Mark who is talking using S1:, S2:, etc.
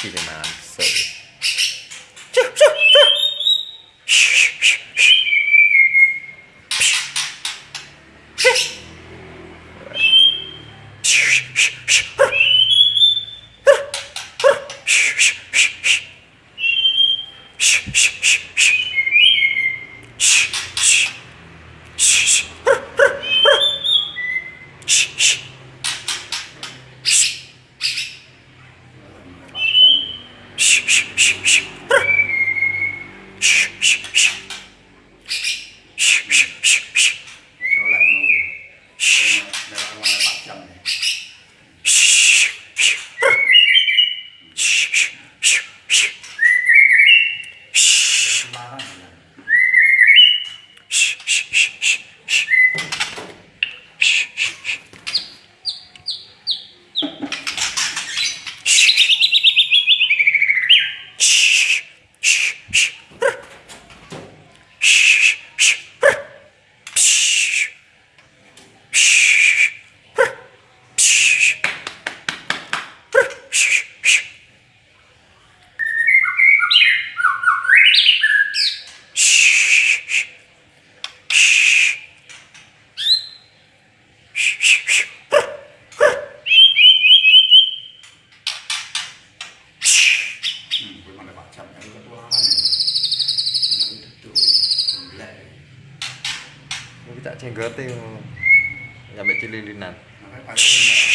S1: しります。Shh, shh, shh, shh.
S2: makan aku duduk golek
S1: iki ngono. Sampai cililinan
S2: sampai paling